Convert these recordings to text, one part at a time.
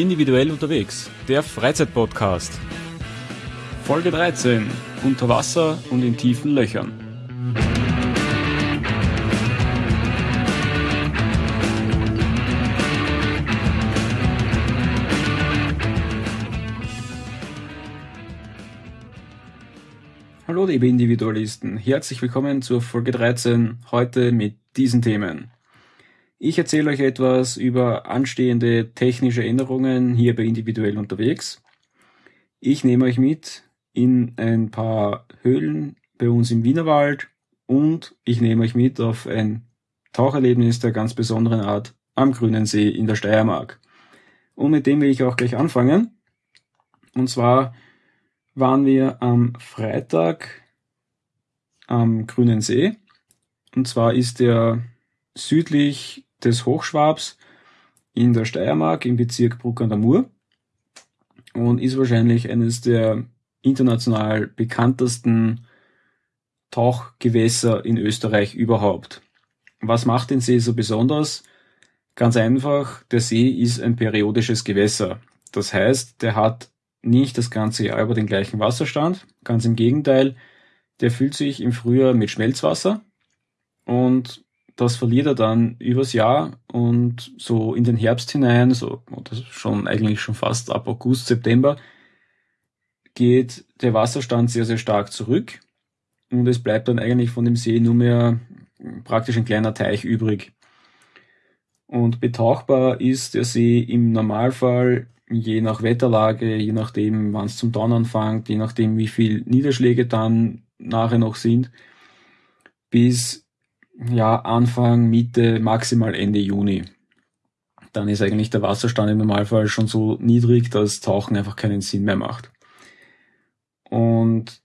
Individuell unterwegs, der Freizeitpodcast. Folge 13. Unter Wasser und in tiefen Löchern. Hallo liebe Individualisten, herzlich willkommen zur Folge 13, heute mit diesen Themen. Ich erzähle euch etwas über anstehende technische Änderungen hier bei Individuell unterwegs. Ich nehme euch mit in ein paar Höhlen bei uns im Wienerwald und ich nehme euch mit auf ein Taucherlebnis der ganz besonderen Art am Grünen See in der Steiermark. Und mit dem will ich auch gleich anfangen. Und zwar waren wir am Freitag am Grünen See. Und zwar ist der südlich des Hochschwabs in der Steiermark im Bezirk Bruck an der Mur und ist wahrscheinlich eines der international bekanntesten Tauchgewässer in Österreich überhaupt. Was macht den See so besonders? Ganz einfach, der See ist ein periodisches Gewässer. Das heißt, der hat nicht das ganze Jahr über den gleichen Wasserstand. Ganz im Gegenteil, der füllt sich im Frühjahr mit Schmelzwasser und das verliert er dann übers Jahr und so in den Herbst hinein, so schon eigentlich schon fast ab August, September, geht der Wasserstand sehr, sehr stark zurück und es bleibt dann eigentlich von dem See nur mehr praktisch ein kleiner Teich übrig. Und betauchbar ist der See im Normalfall je nach Wetterlage, je nachdem, wann es zum Donner anfängt, je nachdem, wie viel Niederschläge dann nachher noch sind, bis ja, Anfang, Mitte, maximal Ende Juni. Dann ist eigentlich der Wasserstand im Normalfall schon so niedrig, dass Tauchen einfach keinen Sinn mehr macht. Und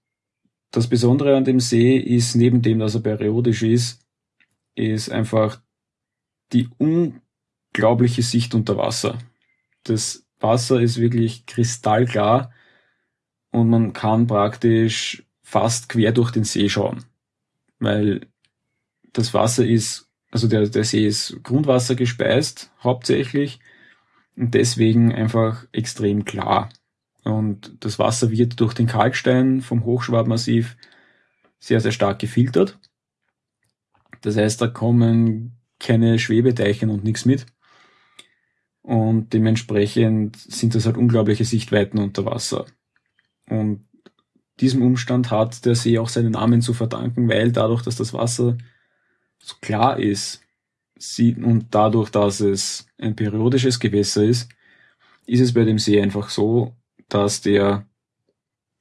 das Besondere an dem See ist, neben dem, dass er periodisch ist, ist einfach die unglaubliche Sicht unter Wasser. Das Wasser ist wirklich kristallklar und man kann praktisch fast quer durch den See schauen, weil das Wasser ist, also der, der See ist Grundwasser gespeist, hauptsächlich, und deswegen einfach extrem klar. Und das Wasser wird durch den Kalkstein vom Hochschwabmassiv sehr, sehr stark gefiltert. Das heißt, da kommen keine Schwebeteichen und nichts mit. Und dementsprechend sind das halt unglaubliche Sichtweiten unter Wasser. Und diesem Umstand hat der See auch seinen Namen zu verdanken, weil dadurch, dass das Wasser klar ist sieht, und dadurch, dass es ein periodisches Gewässer ist, ist es bei dem See einfach so, dass der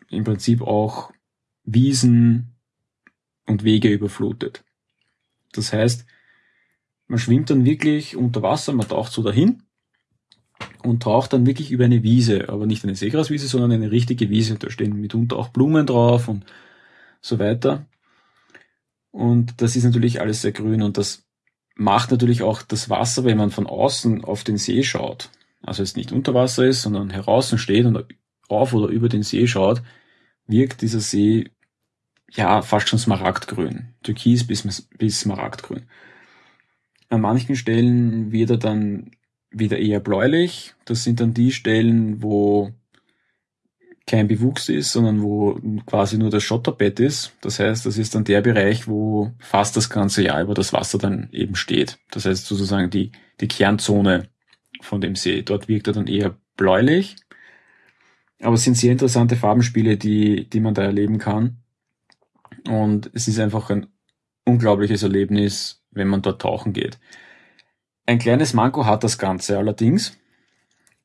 im Prinzip auch Wiesen und Wege überflutet. Das heißt, man schwimmt dann wirklich unter Wasser, man taucht so dahin und taucht dann wirklich über eine Wiese, aber nicht eine Seegraswiese, sondern eine richtige Wiese. Da stehen mitunter auch Blumen drauf und so weiter. Und das ist natürlich alles sehr grün und das macht natürlich auch das Wasser, wenn man von außen auf den See schaut, also es nicht unter Wasser ist, sondern heraus steht und auf oder über den See schaut, wirkt dieser See ja fast schon smaragdgrün, türkis bis, bis smaragdgrün. An manchen Stellen wird er dann wieder eher bläulich. Das sind dann die Stellen, wo kein Bewuchs ist, sondern wo quasi nur das Schotterbett ist. Das heißt, das ist dann der Bereich, wo fast das ganze Jahr über das Wasser dann eben steht. Das heißt sozusagen die, die Kernzone von dem See. Dort wirkt er dann eher bläulich. Aber es sind sehr interessante Farbenspiele, die, die man da erleben kann. Und es ist einfach ein unglaubliches Erlebnis, wenn man dort tauchen geht. Ein kleines Manko hat das Ganze allerdings,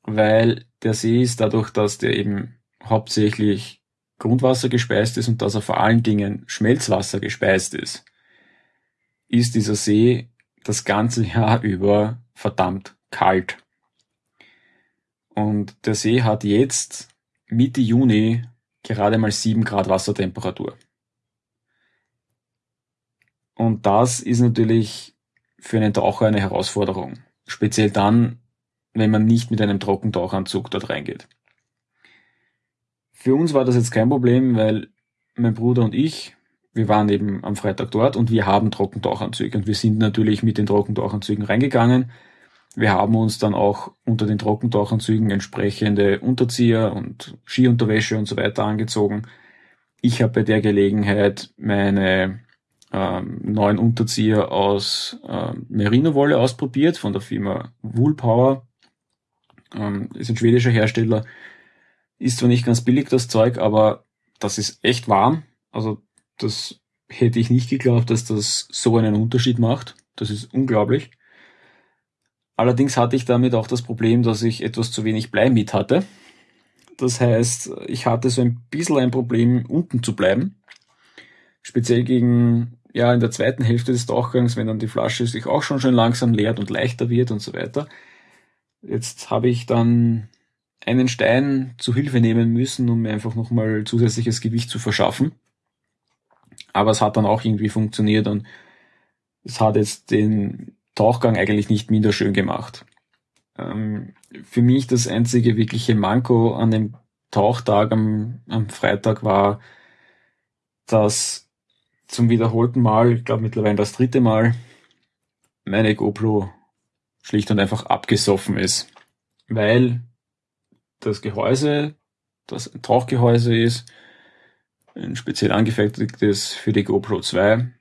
weil der See ist dadurch, dass der eben hauptsächlich Grundwasser gespeist ist und dass er vor allen Dingen Schmelzwasser gespeist ist, ist dieser See das ganze Jahr über verdammt kalt. Und der See hat jetzt Mitte Juni gerade mal sieben Grad Wassertemperatur. Und das ist natürlich für einen Taucher eine Herausforderung. Speziell dann, wenn man nicht mit einem Trockentauchanzug dort reingeht. Für uns war das jetzt kein Problem, weil mein Bruder und ich, wir waren eben am Freitag dort und wir haben Trockentauchanzüge und wir sind natürlich mit den Trockentauchanzügen reingegangen Wir haben uns dann auch unter den Trockentauchanzügen entsprechende Unterzieher und Skiunterwäsche und so weiter angezogen. Ich habe bei der Gelegenheit meine ähm, neuen Unterzieher aus äh, Merino-Wolle ausprobiert von der Firma Woolpower. Ähm, ist ein schwedischer Hersteller. Ist zwar nicht ganz billig das Zeug, aber das ist echt warm. Also das hätte ich nicht geglaubt, dass das so einen Unterschied macht. Das ist unglaublich. Allerdings hatte ich damit auch das Problem, dass ich etwas zu wenig Blei mit hatte. Das heißt, ich hatte so ein bisschen ein Problem, unten zu bleiben. Speziell gegen, ja, in der zweiten Hälfte des Tauchgangs, wenn dann die Flasche sich auch schon schön langsam leert und leichter wird und so weiter. Jetzt habe ich dann einen Stein zu Hilfe nehmen müssen, um mir einfach nochmal zusätzliches Gewicht zu verschaffen. Aber es hat dann auch irgendwie funktioniert und es hat jetzt den Tauchgang eigentlich nicht minder schön gemacht. Ähm, für mich das einzige wirkliche Manko an dem Tauchtag am, am Freitag war, dass zum wiederholten Mal, ich glaube mittlerweile das dritte Mal, meine GoPro schlicht und einfach abgesoffen ist. Weil das Gehäuse, das ein Tauchgehäuse ist, ein speziell angefertigtes für die GoPro 2,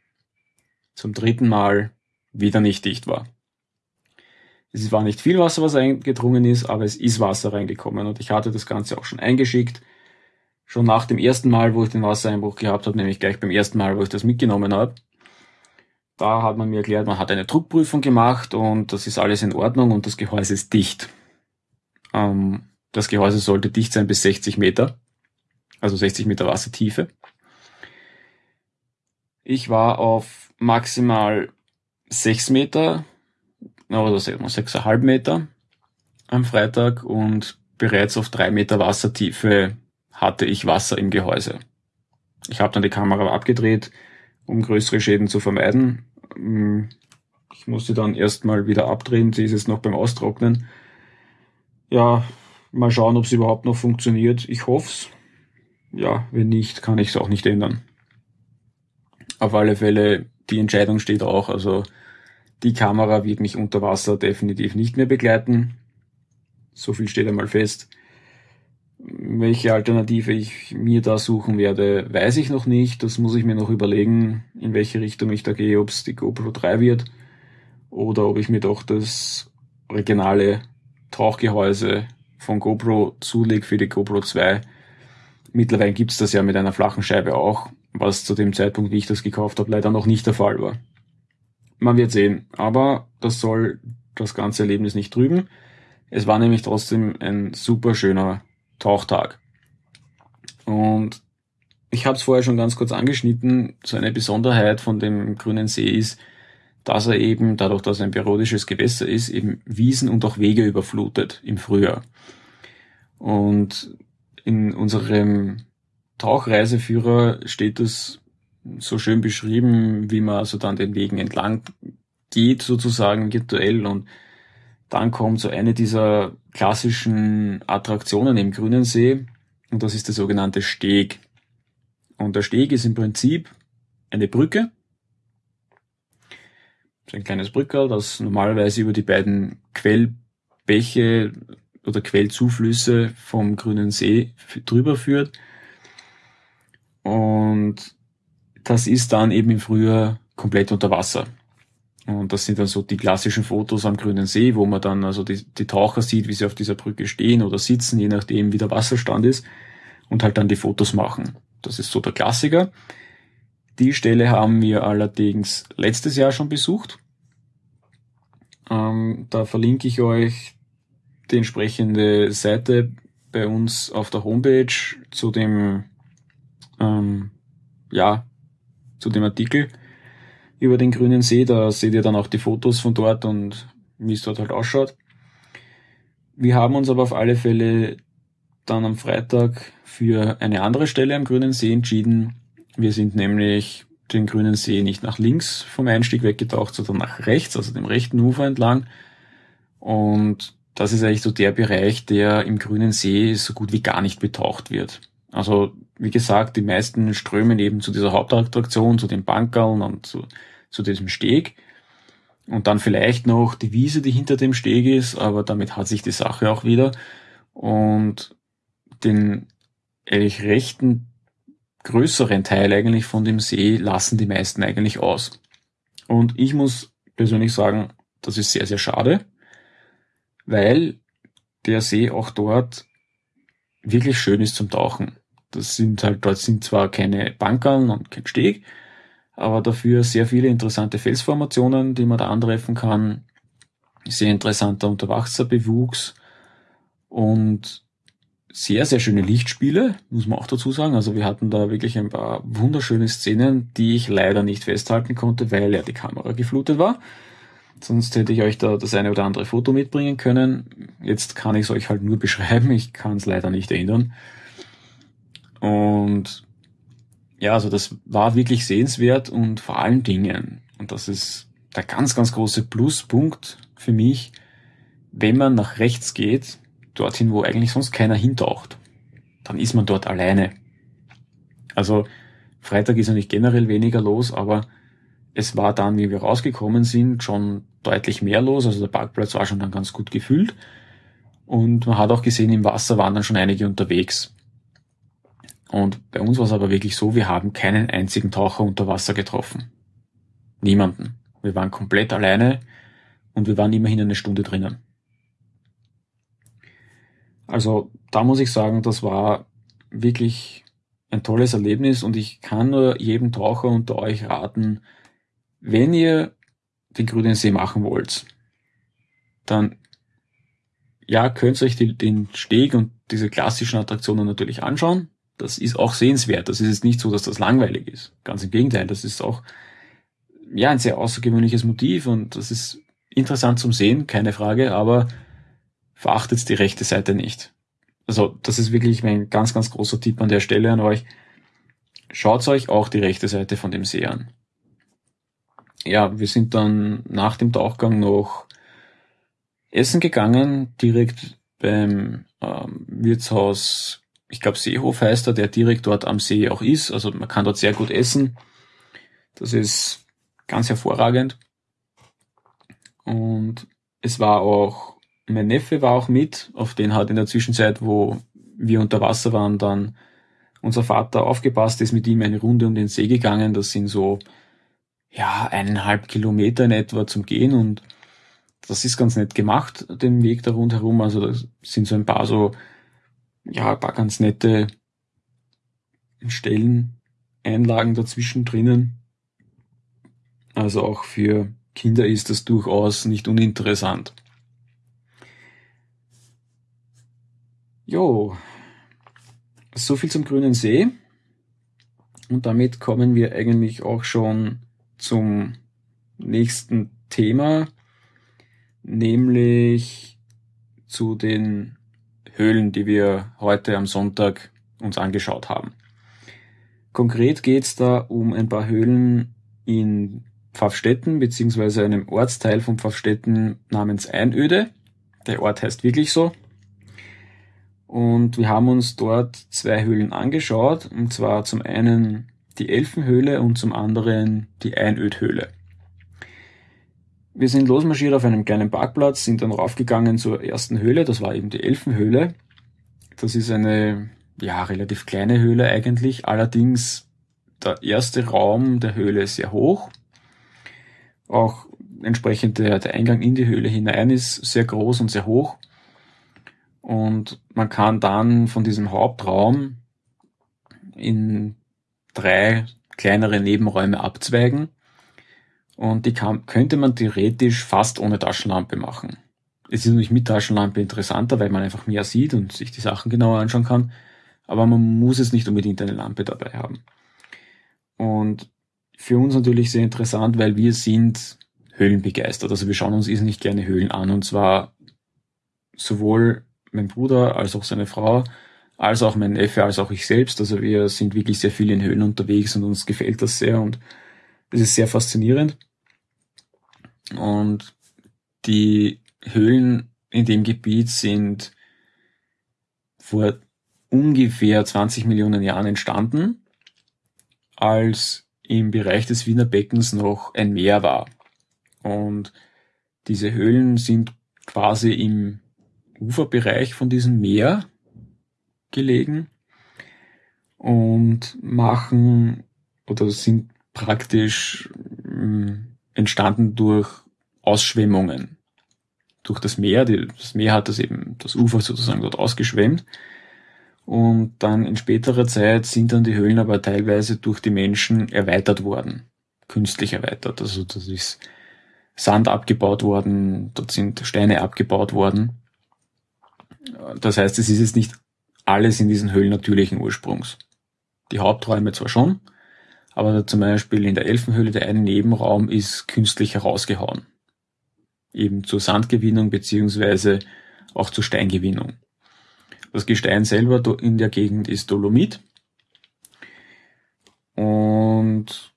zum dritten Mal wieder nicht dicht war. Es war nicht viel Wasser, was eingedrungen ist, aber es ist Wasser reingekommen und ich hatte das Ganze auch schon eingeschickt. Schon nach dem ersten Mal, wo ich den Wassereinbruch gehabt habe, nämlich gleich beim ersten Mal, wo ich das mitgenommen habe, da hat man mir erklärt, man hat eine Druckprüfung gemacht und das ist alles in Ordnung und das Gehäuse ist dicht. Ähm, das Gehäuse sollte dicht sein bis 60 Meter, also 60 Meter Wassertiefe. Ich war auf maximal 6 Meter oder 6,5 Meter am Freitag und bereits auf 3 Meter Wassertiefe hatte ich Wasser im Gehäuse. Ich habe dann die Kamera abgedreht, um größere Schäden zu vermeiden. Ich musste dann erstmal wieder abdrehen, sie ist jetzt noch beim Austrocknen. Ja, mal schauen, ob es überhaupt noch funktioniert. Ich hoff's. Ja, wenn nicht, kann ich es auch nicht ändern. Auf alle Fälle, die Entscheidung steht auch, also die Kamera wird mich unter Wasser definitiv nicht mehr begleiten. So viel steht einmal fest. Welche Alternative ich mir da suchen werde, weiß ich noch nicht. Das muss ich mir noch überlegen, in welche Richtung ich da gehe, ob es die GoPro 3 wird oder ob ich mir doch das originale Tauchgehäuse von GoPro zulege für die GoPro 2. Mittlerweile gibt's das ja mit einer flachen Scheibe auch, was zu dem Zeitpunkt, wie ich das gekauft habe, leider noch nicht der Fall war. Man wird sehen, aber das soll das ganze Erlebnis nicht trüben. Es war nämlich trotzdem ein super schöner Tauchtag. Und ich habe es vorher schon ganz kurz angeschnitten, so eine Besonderheit von dem grünen See ist, dass er eben, dadurch, dass er ein periodisches Gewässer ist, eben Wiesen und auch Wege überflutet im Frühjahr. Und in unserem Tauchreiseführer steht es so schön beschrieben, wie man also dann den Wegen entlang geht, sozusagen virtuell und dann kommt so eine dieser klassischen Attraktionen im Grünen See und das ist der sogenannte Steg. Und der Steg ist im Prinzip eine Brücke, ein kleines Brückerl, das normalerweise über die beiden Quellbäche oder Quellzuflüsse vom Grünen See drüber führt. Und das ist dann eben im Frühjahr komplett unter Wasser. Und das sind dann so die klassischen Fotos am Grünen See, wo man dann also die, die Taucher sieht, wie sie auf dieser Brücke stehen oder sitzen, je nachdem wie der Wasserstand ist und halt dann die Fotos machen. Das ist so der Klassiker. Die Stelle haben wir allerdings letztes Jahr schon besucht. Ähm, da verlinke ich euch die entsprechende Seite bei uns auf der Homepage zu dem ähm, ja zu dem Artikel über den grünen See. Da seht ihr dann auch die Fotos von dort und wie es dort halt ausschaut. Wir haben uns aber auf alle Fälle dann am Freitag für eine andere Stelle am grünen See entschieden. Wir sind nämlich den grünen See nicht nach links vom Einstieg weggetaucht, sondern nach rechts, also dem rechten Ufer entlang. Und das ist eigentlich so der Bereich, der im grünen See so gut wie gar nicht betaucht wird. Also wie gesagt, die meisten strömen eben zu dieser Hauptattraktion, zu den Bankerln und zu, zu diesem Steg. Und dann vielleicht noch die Wiese, die hinter dem Steg ist, aber damit hat sich die Sache auch wieder. Und den eigentlich rechten größeren Teil eigentlich von dem See lassen die meisten eigentlich aus. Und ich muss persönlich sagen, das ist sehr, sehr schade, weil der See auch dort wirklich schön ist zum Tauchen. Das sind halt, dort sind zwar keine Bankern und kein Steg, aber dafür sehr viele interessante Felsformationen, die man da antreffen kann. Sehr interessanter Unterwasserbewuchs und sehr, sehr schöne Lichtspiele, muss man auch dazu sagen. Also wir hatten da wirklich ein paar wunderschöne Szenen, die ich leider nicht festhalten konnte, weil ja die Kamera geflutet war. Sonst hätte ich euch da das eine oder andere Foto mitbringen können. Jetzt kann ich es euch halt nur beschreiben, ich kann es leider nicht ändern. Und ja, also das war wirklich sehenswert und vor allen Dingen, und das ist der ganz, ganz große Pluspunkt für mich, wenn man nach rechts geht, dorthin, wo eigentlich sonst keiner hintaucht, dann ist man dort alleine. Also Freitag ist eigentlich generell weniger los, aber es war dann, wie wir rausgekommen sind, schon deutlich mehr los. Also der Parkplatz war schon dann ganz gut gefüllt. Und man hat auch gesehen, im Wasser waren dann schon einige unterwegs. Und bei uns war es aber wirklich so, wir haben keinen einzigen Taucher unter Wasser getroffen. Niemanden. Wir waren komplett alleine und wir waren immerhin eine Stunde drinnen. Also da muss ich sagen, das war wirklich ein tolles Erlebnis und ich kann nur jedem Taucher unter euch raten, wenn ihr den grünen See machen wollt, dann ja, könnt ihr euch die, den Steg und diese klassischen Attraktionen natürlich anschauen. Das ist auch sehenswert. Das ist jetzt nicht so, dass das langweilig ist. Ganz im Gegenteil, das ist auch ja ein sehr außergewöhnliches Motiv und das ist interessant zum Sehen, keine Frage, aber verachtet die rechte Seite nicht. Also das ist wirklich mein ganz, ganz großer Tipp an der Stelle an euch. Schaut euch auch die rechte Seite von dem See an. Ja, wir sind dann nach dem Tauchgang noch essen gegangen, direkt beim ähm, Wirtshaus, ich glaube Seehof heißt er, der direkt dort am See auch ist. Also man kann dort sehr gut essen. Das ist ganz hervorragend. Und es war auch mein Neffe war auch mit, auf den hat in der Zwischenzeit, wo wir unter Wasser waren, dann unser Vater aufgepasst, ist mit ihm eine Runde um den See gegangen. Das sind so, ja, eineinhalb Kilometer in etwa zum Gehen und das ist ganz nett gemacht, den Weg da rundherum. Also da sind so ein paar so, ja, ein paar ganz nette Stellen, Einlagen dazwischen drinnen. Also auch für Kinder ist das durchaus nicht uninteressant. Jo, so viel zum grünen See. Und damit kommen wir eigentlich auch schon zum nächsten Thema, nämlich zu den Höhlen, die wir heute am Sonntag uns angeschaut haben. Konkret geht's da um ein paar Höhlen in Pfaffstetten, beziehungsweise einem Ortsteil von Pfaffstetten namens Einöde. Der Ort heißt wirklich so, und wir haben uns dort zwei Höhlen angeschaut, und zwar zum einen die Elfenhöhle und zum anderen die Einödhöhle. Wir sind losmarschiert auf einem kleinen Parkplatz, sind dann raufgegangen zur ersten Höhle, das war eben die Elfenhöhle. Das ist eine, ja, relativ kleine Höhle eigentlich, allerdings der erste Raum der Höhle ist sehr hoch. Auch entsprechend der, der Eingang in die Höhle hinein ist sehr groß und sehr hoch. Und man kann dann von diesem Hauptraum in drei kleinere Nebenräume abzweigen. Und die kann, könnte man theoretisch fast ohne Taschenlampe machen. Es ist natürlich mit Taschenlampe interessanter, weil man einfach mehr sieht und sich die Sachen genauer anschauen kann. Aber man muss es nicht unbedingt eine Lampe dabei haben. Und für uns natürlich sehr interessant, weil wir sind höhlenbegeistert. Also wir schauen uns nicht gerne Höhlen an und zwar sowohl mein Bruder, als auch seine Frau, als auch mein Neffe, als auch ich selbst. Also wir sind wirklich sehr viel in Höhlen unterwegs und uns gefällt das sehr und es ist sehr faszinierend. Und die Höhlen in dem Gebiet sind vor ungefähr 20 Millionen Jahren entstanden, als im Bereich des Wiener Beckens noch ein Meer war. Und diese Höhlen sind quasi im Uferbereich von diesem Meer gelegen und machen oder sind praktisch hm, entstanden durch Ausschwemmungen durch das Meer. Das Meer hat das eben, das Ufer sozusagen dort ausgeschwemmt. Und dann in späterer Zeit sind dann die Höhlen aber teilweise durch die Menschen erweitert worden. Künstlich erweitert. Also das ist Sand abgebaut worden, dort sind Steine abgebaut worden. Das heißt, es ist jetzt nicht alles in diesen Höhlen natürlichen Ursprungs. Die Haupträume zwar schon, aber zum Beispiel in der Elfenhöhle der eine Nebenraum ist künstlich herausgehauen. Eben zur Sandgewinnung beziehungsweise auch zur Steingewinnung. Das Gestein selber in der Gegend ist Dolomit. Und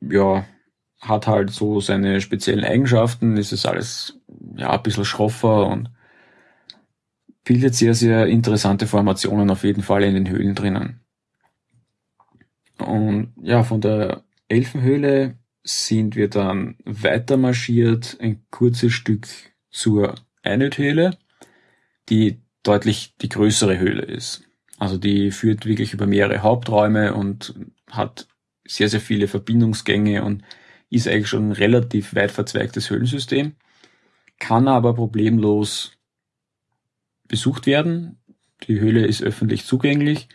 ja, hat halt so seine speziellen Eigenschaften. Es ist alles ja ein bisschen schroffer und bildet sehr, sehr interessante Formationen auf jeden Fall in den Höhlen drinnen. Und ja, von der Elfenhöhle sind wir dann weiter marschiert, ein kurzes Stück zur Einödhöhle, die deutlich die größere Höhle ist. Also die führt wirklich über mehrere Haupträume und hat sehr, sehr viele Verbindungsgänge und ist eigentlich schon ein relativ weit verzweigtes Höhlensystem, kann aber problemlos besucht werden. Die Höhle ist öffentlich zugänglich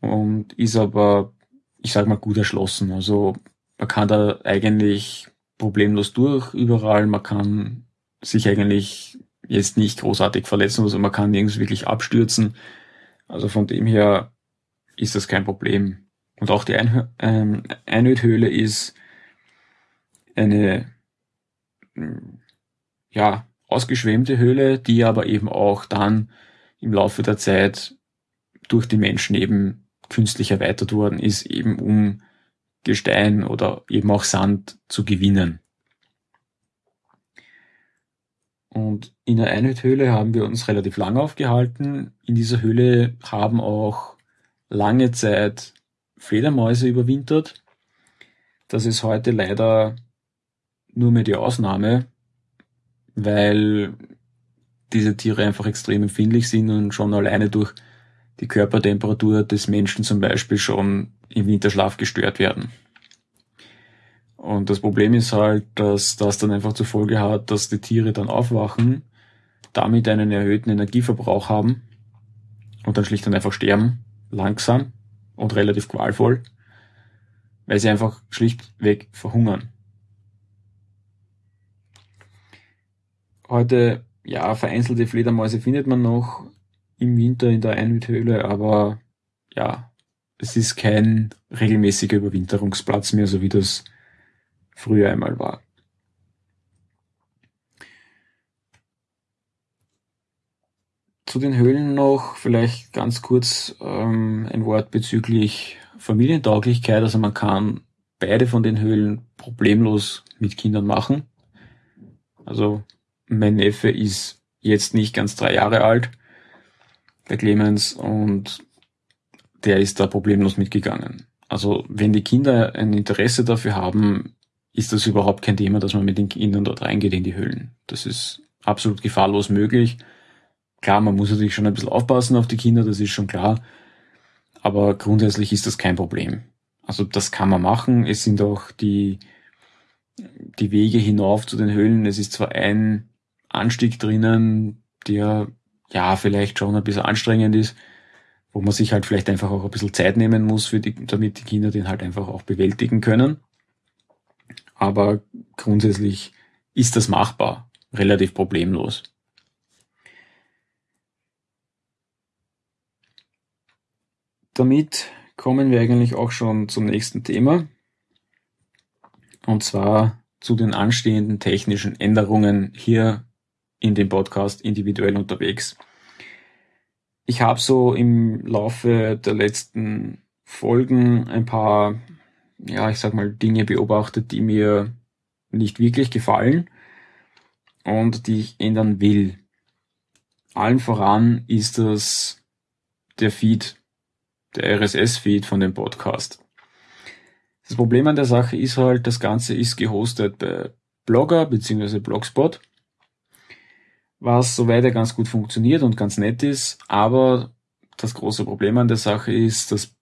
und ist aber, ich sag mal, gut erschlossen. Also man kann da eigentlich problemlos durch überall. Man kann sich eigentlich jetzt nicht großartig verletzen, also man kann nirgends wirklich abstürzen. Also von dem her ist das kein Problem. Und auch die Ein ähm, Einödhöhle ist eine ja, ausgeschwemmte Höhle, die aber eben auch dann im Laufe der Zeit durch die Menschen eben künstlich erweitert worden ist, eben um Gestein oder eben auch Sand zu gewinnen. Und in der Einhöhle haben wir uns relativ lang aufgehalten. In dieser Höhle haben auch lange Zeit Fledermäuse überwintert. Das ist heute leider nur mehr die Ausnahme, weil diese Tiere einfach extrem empfindlich sind und schon alleine durch die Körpertemperatur des Menschen zum Beispiel schon im Winterschlaf gestört werden. Und das Problem ist halt, dass das dann einfach zur Folge hat, dass die Tiere dann aufwachen, damit einen erhöhten Energieverbrauch haben und dann schlicht und einfach sterben, langsam und relativ qualvoll, weil sie einfach schlichtweg verhungern. Heute, ja, vereinzelte Fledermäuse findet man noch im Winter in der Einhüthöhle, aber ja, es ist kein regelmäßiger Überwinterungsplatz mehr, so wie das früher einmal war. Zu den Höhlen noch vielleicht ganz kurz ähm, ein Wort bezüglich Familientauglichkeit. Also man kann beide von den Höhlen problemlos mit Kindern machen. Also mein Neffe ist jetzt nicht ganz drei Jahre alt, der Clemens, und der ist da problemlos mitgegangen. Also wenn die Kinder ein Interesse dafür haben, ist das überhaupt kein Thema, dass man mit den Kindern dort reingeht in die Höhlen. Das ist absolut gefahrlos möglich. Klar, man muss natürlich schon ein bisschen aufpassen auf die Kinder, das ist schon klar. Aber grundsätzlich ist das kein Problem. Also das kann man machen. Es sind auch die, die Wege hinauf zu den Höhlen. Es ist zwar ein Anstieg drinnen, der ja vielleicht schon ein bisschen anstrengend ist, wo man sich halt vielleicht einfach auch ein bisschen Zeit nehmen muss, für die, damit die Kinder den halt einfach auch bewältigen können. Aber grundsätzlich ist das machbar, relativ problemlos. Damit kommen wir eigentlich auch schon zum nächsten Thema. Und zwar zu den anstehenden technischen Änderungen hier in dem Podcast individuell unterwegs. Ich habe so im Laufe der letzten Folgen ein paar, ja, ich sag mal, Dinge beobachtet, die mir nicht wirklich gefallen und die ich ändern will. Allen voran ist das der Feed der RSS-Feed von dem Podcast. Das Problem an der Sache ist halt, das Ganze ist gehostet bei Blogger bzw. Blogspot, was soweit ja ganz gut funktioniert und ganz nett ist, aber das große Problem an der Sache ist, dass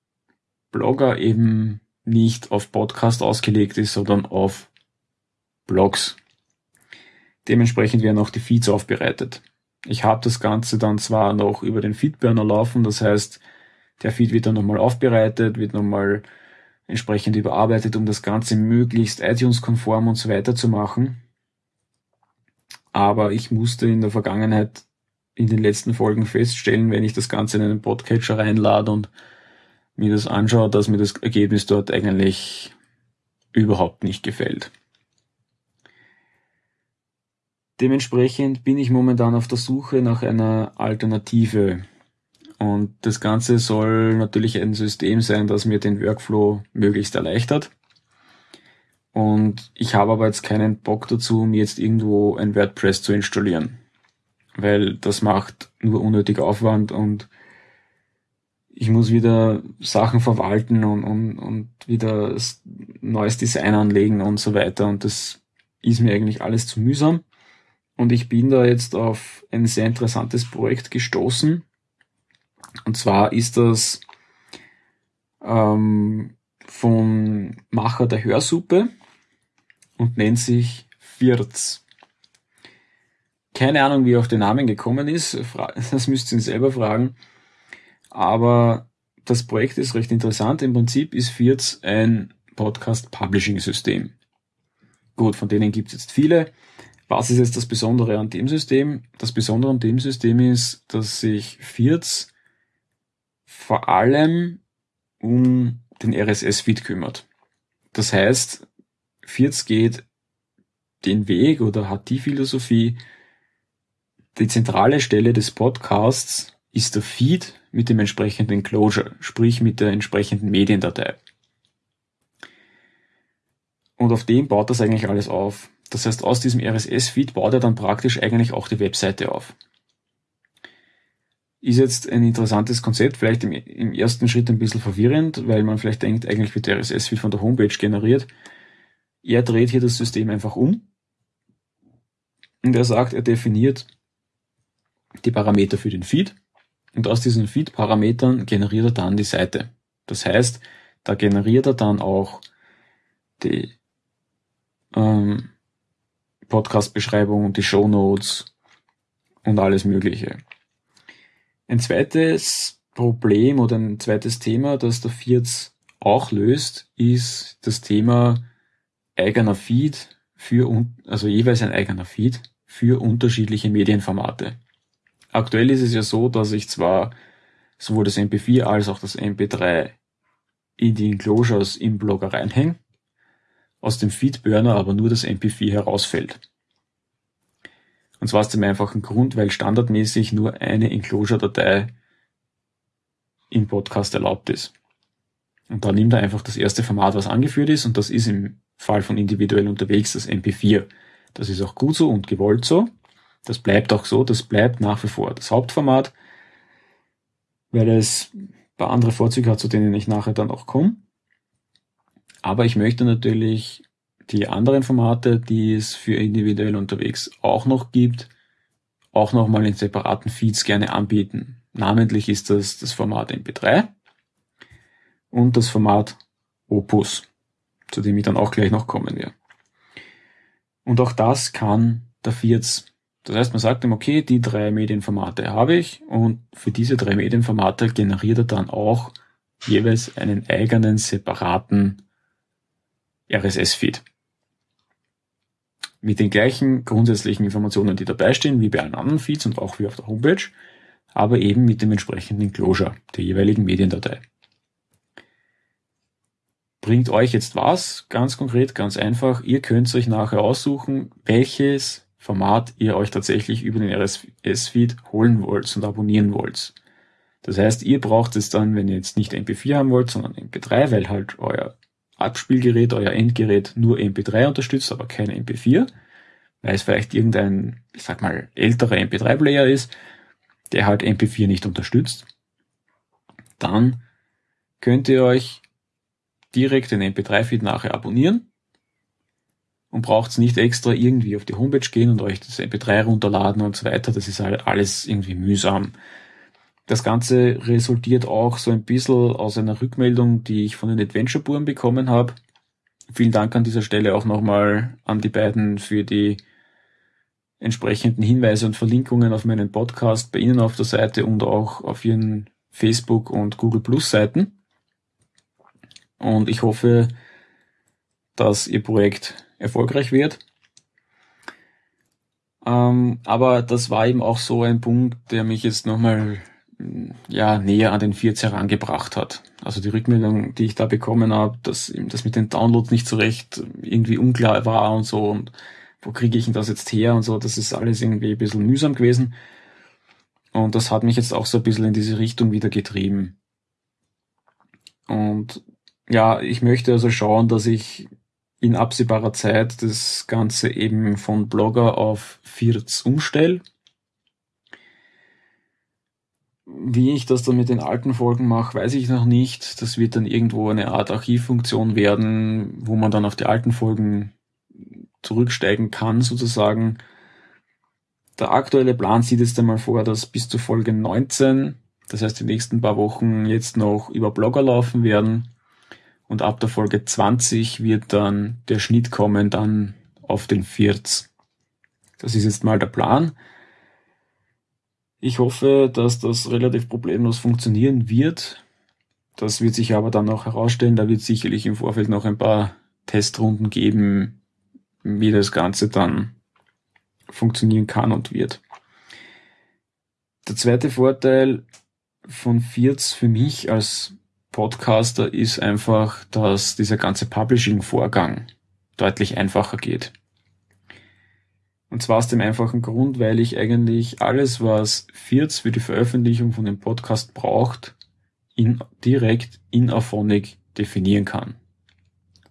Blogger eben nicht auf Podcast ausgelegt ist, sondern auf Blogs. Dementsprechend werden auch die Feeds aufbereitet. Ich habe das Ganze dann zwar noch über den Feedburner laufen, das heißt, der Feed wird dann nochmal aufbereitet, wird nochmal entsprechend überarbeitet, um das Ganze möglichst iTunes-konform und so weiter zu machen. Aber ich musste in der Vergangenheit in den letzten Folgen feststellen, wenn ich das Ganze in einen Podcatcher reinlade und mir das anschaue, dass mir das Ergebnis dort eigentlich überhaupt nicht gefällt. Dementsprechend bin ich momentan auf der Suche nach einer Alternative. Und das Ganze soll natürlich ein System sein, das mir den Workflow möglichst erleichtert. Und ich habe aber jetzt keinen Bock dazu, mir jetzt irgendwo ein WordPress zu installieren. Weil das macht nur unnötig Aufwand und ich muss wieder Sachen verwalten und, und, und wieder neues Design anlegen und so weiter. Und das ist mir eigentlich alles zu mühsam. Und ich bin da jetzt auf ein sehr interessantes Projekt gestoßen. Und zwar ist das ähm, vom Macher der Hörsuppe und nennt sich Virz. Keine Ahnung, wie er auf den Namen gekommen ist. Das müsst ihr ihn selber fragen. Aber das Projekt ist recht interessant. Im Prinzip ist Virz ein Podcast-Publishing-System. Gut, von denen gibt es jetzt viele. Was ist jetzt das Besondere an dem System? Das Besondere an dem System ist, dass sich Virz vor allem um den RSS-Feed kümmert. Das heißt, Firz geht den Weg oder hat die Philosophie, die zentrale Stelle des Podcasts ist der Feed mit dem entsprechenden Closure, sprich mit der entsprechenden Mediendatei. Und auf dem baut das eigentlich alles auf. Das heißt, aus diesem RSS-Feed baut er dann praktisch eigentlich auch die Webseite auf. Ist jetzt ein interessantes Konzept, vielleicht im, im ersten Schritt ein bisschen verwirrend, weil man vielleicht denkt, eigentlich wird der RSS-Feed von der Homepage generiert. Er dreht hier das System einfach um und er sagt, er definiert die Parameter für den Feed und aus diesen Feed-Parametern generiert er dann die Seite. Das heißt, da generiert er dann auch die ähm, Podcast-Beschreibung und die Show Notes und alles Mögliche. Ein zweites Problem oder ein zweites Thema, das der Vierz auch löst, ist das Thema eigener Feed für, also jeweils ein eigener Feed für unterschiedliche Medienformate. Aktuell ist es ja so, dass ich zwar sowohl das MP4 als auch das MP3 in die Enclosures im Blogger reinhänge, aus dem Feedburner aber nur das MP4 herausfällt. Und zwar aus dem einfachen Grund, weil standardmäßig nur eine Enclosure-Datei im Podcast erlaubt ist. Und da nimmt er einfach das erste Format, was angeführt ist, und das ist im Fall von individuell unterwegs das MP4. Das ist auch gut so und gewollt so. Das bleibt auch so, das bleibt nach wie vor das Hauptformat, weil es ein paar andere Vorzüge hat, zu denen ich nachher dann auch komme. Aber ich möchte natürlich die anderen Formate, die es für individuell unterwegs auch noch gibt, auch nochmal in separaten Feeds gerne anbieten. Namentlich ist das das Format MP3 und das Format Opus zu dem ich dann auch gleich noch kommen werde. Und auch das kann der Vierz. Das heißt, man sagt ihm, okay, die drei Medienformate habe ich und für diese drei Medienformate generiert er dann auch jeweils einen eigenen separaten RSS-Feed. Mit den gleichen grundsätzlichen Informationen, die dabei stehen, wie bei allen anderen Feeds und auch wie auf der Homepage, aber eben mit dem entsprechenden Closure der jeweiligen Mediendatei bringt euch jetzt was? Ganz konkret, ganz einfach. Ihr könnt euch nachher aussuchen, welches Format ihr euch tatsächlich über den RSS-Feed holen wollt und abonnieren wollt. Das heißt, ihr braucht es dann, wenn ihr jetzt nicht MP4 haben wollt, sondern MP3, weil halt euer Abspielgerät, euer Endgerät nur MP3 unterstützt, aber kein MP4, weil es vielleicht irgendein, ich sag mal, älterer MP3-Player ist, der halt MP4 nicht unterstützt. Dann könnt ihr euch direkt den MP3-Feed nachher abonnieren und braucht's nicht extra irgendwie auf die Homepage gehen und euch das MP3 runterladen und so weiter. Das ist halt alles irgendwie mühsam. Das Ganze resultiert auch so ein bisschen aus einer Rückmeldung, die ich von den Adventure-Buren bekommen habe. Vielen Dank an dieser Stelle auch nochmal an die beiden für die entsprechenden Hinweise und Verlinkungen auf meinen Podcast bei Ihnen auf der Seite und auch auf Ihren Facebook und Google Plus Seiten. Und ich hoffe, dass Ihr Projekt erfolgreich wird. Ähm, aber das war eben auch so ein Punkt, der mich jetzt nochmal ja, näher an den 14 herangebracht hat. Also die Rückmeldung, die ich da bekommen habe, dass das mit den Downloads nicht so recht irgendwie unklar war und so und wo kriege ich denn das jetzt her und so, das ist alles irgendwie ein bisschen mühsam gewesen. Und das hat mich jetzt auch so ein bisschen in diese Richtung wieder getrieben. Und ja, ich möchte also schauen, dass ich in absehbarer Zeit das Ganze eben von Blogger auf Firz umstelle wie ich das dann mit den alten Folgen mache, weiß ich noch nicht. Das wird dann irgendwo eine Art Archivfunktion werden, wo man dann auf die alten Folgen zurücksteigen kann, sozusagen. Der aktuelle Plan sieht jetzt einmal vor, dass bis zur Folge 19, das heißt die nächsten paar Wochen, jetzt noch über Blogger laufen werden. Und ab der Folge 20 wird dann der Schnitt kommen, dann auf den 40. Das ist jetzt mal der Plan. Ich hoffe, dass das relativ problemlos funktionieren wird. Das wird sich aber dann auch herausstellen. Da wird sicherlich im Vorfeld noch ein paar Testrunden geben, wie das Ganze dann funktionieren kann und wird. Der zweite Vorteil von Firz für mich als Podcaster ist einfach, dass dieser ganze Publishing-Vorgang deutlich einfacher geht. Und zwar aus dem einfachen Grund, weil ich eigentlich alles, was Firz für die Veröffentlichung von dem Podcast braucht, in, direkt in Auphonic definieren kann.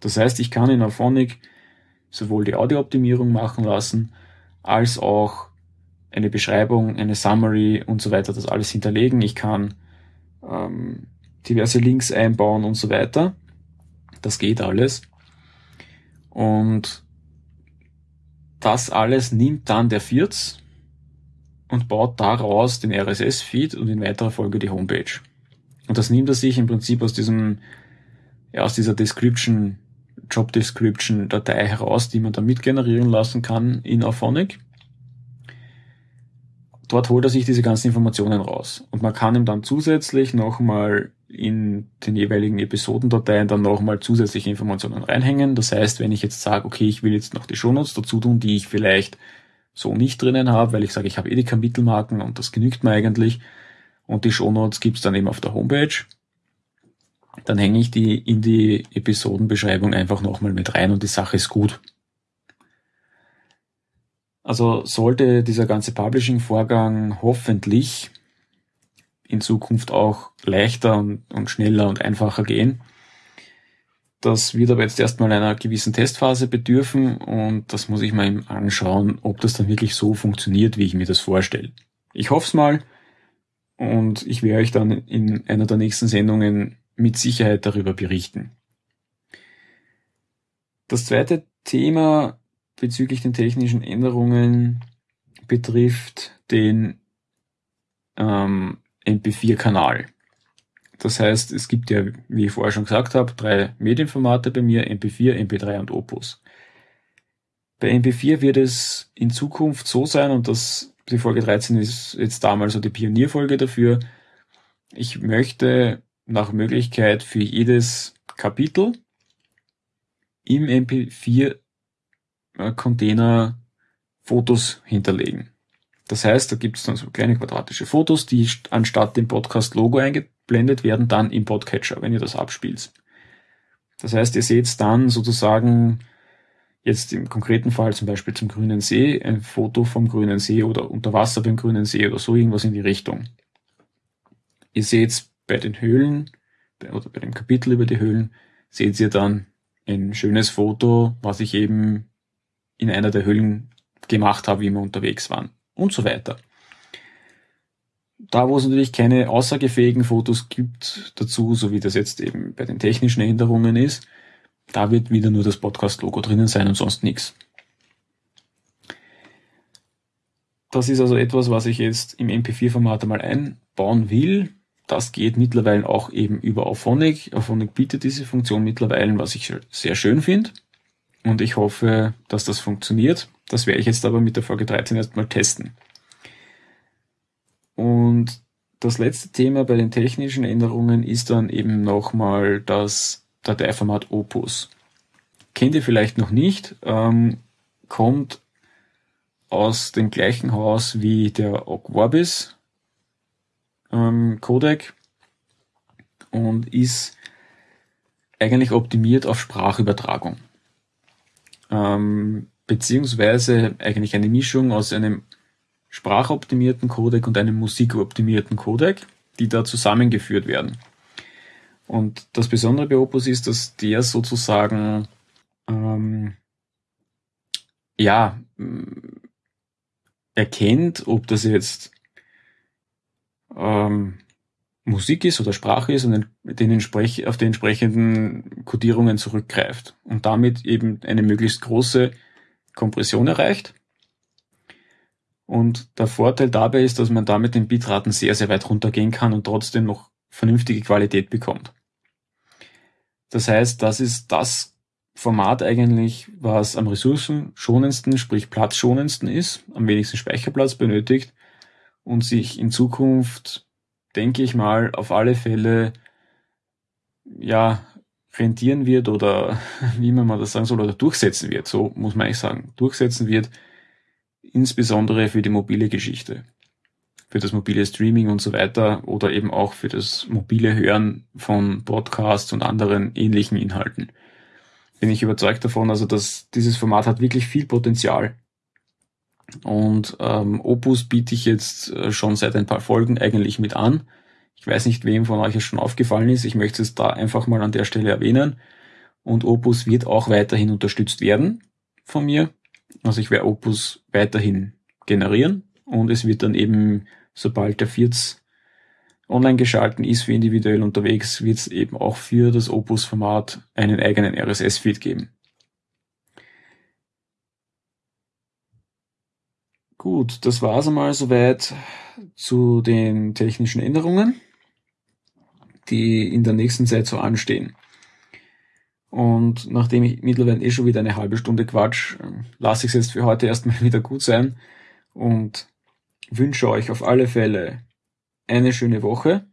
Das heißt, ich kann in Auphonic sowohl die Audiooptimierung machen lassen, als auch eine Beschreibung, eine Summary und so weiter, das alles hinterlegen. Ich kann ähm, diverse Links einbauen und so weiter. Das geht alles. Und das alles nimmt dann der Firz und baut daraus den RSS-Feed und in weiterer Folge die Homepage. Und das nimmt er sich im Prinzip aus diesem, ja, aus dieser Description, Job Description Datei heraus, die man dann mit generieren lassen kann in Auphonic. Dort holt er sich diese ganzen Informationen raus. Und man kann ihm dann zusätzlich nochmal in den jeweiligen Episodendateien dann nochmal zusätzliche Informationen reinhängen. Das heißt, wenn ich jetzt sage, okay, ich will jetzt noch die Shownotes dazu tun, die ich vielleicht so nicht drinnen habe, weil ich sage, ich habe eh die Kapitelmarken und das genügt mir eigentlich. Und die Shownotes gibt's dann eben auf der Homepage. Dann hänge ich die in die Episodenbeschreibung einfach nochmal mit rein und die Sache ist gut. Also sollte dieser ganze Publishing-Vorgang hoffentlich in Zukunft auch leichter und, und schneller und einfacher gehen. Das wird aber jetzt erstmal einer gewissen Testphase bedürfen und das muss ich mal anschauen, ob das dann wirklich so funktioniert, wie ich mir das vorstelle. Ich hoffe es mal und ich werde euch dann in einer der nächsten Sendungen mit Sicherheit darüber berichten. Das zweite Thema bezüglich den technischen Änderungen betrifft den ähm, MP4-Kanal. Das heißt, es gibt ja, wie ich vorher schon gesagt habe, drei Medienformate bei mir, MP4, MP3 und Opus. Bei MP4 wird es in Zukunft so sein, und das, die Folge 13 ist jetzt damals so die Pionierfolge dafür, ich möchte nach Möglichkeit für jedes Kapitel im MP4 äh, Fotos hinterlegen. Das heißt, da gibt es dann so kleine quadratische Fotos, die anstatt dem Podcast-Logo eingeblendet werden, dann im Podcatcher, wenn ihr das abspielt. Das heißt, ihr seht dann sozusagen jetzt im konkreten Fall zum Beispiel zum grünen See, ein Foto vom grünen See oder unter Wasser beim grünen See oder so irgendwas in die Richtung. Ihr seht bei den Höhlen oder bei dem Kapitel über die Höhlen, seht ihr dann ein schönes Foto, was ich eben in einer der Höhlen gemacht habe, wie wir unterwegs waren und so weiter. da, wo es natürlich keine aussagefähigen Fotos gibt dazu, so wie das jetzt eben bei den technischen Änderungen ist, da wird wieder nur das Podcast-Logo drinnen sein und sonst nichts. Das ist also etwas, was ich jetzt im MP4-Format einmal einbauen will. Das geht mittlerweile auch eben über Auphonic. Auphonic bietet diese Funktion mittlerweile, was ich sehr schön finde. Und ich hoffe, dass das funktioniert. Das werde ich jetzt aber mit der Folge 13 erstmal testen. Und das letzte Thema bei den technischen Änderungen ist dann eben nochmal das Dateiformat Opus. Kennt ihr vielleicht noch nicht, ähm, kommt aus dem gleichen Haus wie der Ogg Vorbis ähm, Codec und ist eigentlich optimiert auf Sprachübertragung. Ähm, beziehungsweise eigentlich eine Mischung aus einem sprachoptimierten Codec und einem musikoptimierten Codec, die da zusammengeführt werden. Und das Besondere bei Opus ist, dass der sozusagen ähm, ja erkennt, ob das jetzt ähm, Musik ist oder Sprache ist und den entsprech auf die entsprechenden Codierungen zurückgreift und damit eben eine möglichst große Kompression erreicht. Und der Vorteil dabei ist, dass man damit den Bitraten sehr, sehr weit runtergehen kann und trotzdem noch vernünftige Qualität bekommt. Das heißt, das ist das Format eigentlich, was am ressourcenschonendsten, sprich platzschonendsten ist, am wenigsten Speicherplatz benötigt und sich in Zukunft, denke ich mal, auf alle Fälle ja rentieren wird oder wie man mal das sagen soll, oder durchsetzen wird, so muss man eigentlich sagen, durchsetzen wird, insbesondere für die mobile Geschichte, für das mobile Streaming und so weiter oder eben auch für das mobile Hören von Podcasts und anderen ähnlichen Inhalten bin ich überzeugt davon, also dass dieses Format hat wirklich viel Potenzial. Und ähm, Opus biete ich jetzt äh, schon seit ein paar Folgen eigentlich mit an. Ich weiß nicht, wem von euch es schon aufgefallen ist. Ich möchte es da einfach mal an der Stelle erwähnen. Und Opus wird auch weiterhin unterstützt werden von mir. Also ich werde Opus weiterhin generieren und es wird dann eben, sobald der 40 online geschalten ist für individuell unterwegs, wird es eben auch für das Opus-Format einen eigenen RSS-Feed geben. Gut, das war es einmal soweit zu den technischen Änderungen, die in der nächsten Zeit so anstehen. Und nachdem ich mittlerweile eh schon wieder eine halbe Stunde quatsch, lasse ich es jetzt für heute erstmal wieder gut sein und wünsche euch auf alle Fälle eine schöne Woche.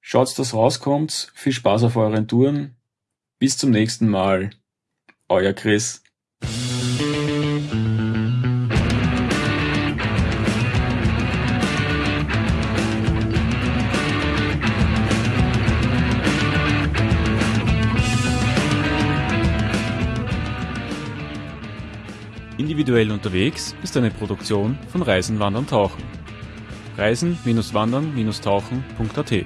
Schaut, dass rauskommt. Viel Spaß auf euren Touren. Bis zum nächsten Mal. Euer Chris. Individuell unterwegs ist eine Produktion von Reisen, Wandern, Tauchen. Reisen-wandern-tauchen.at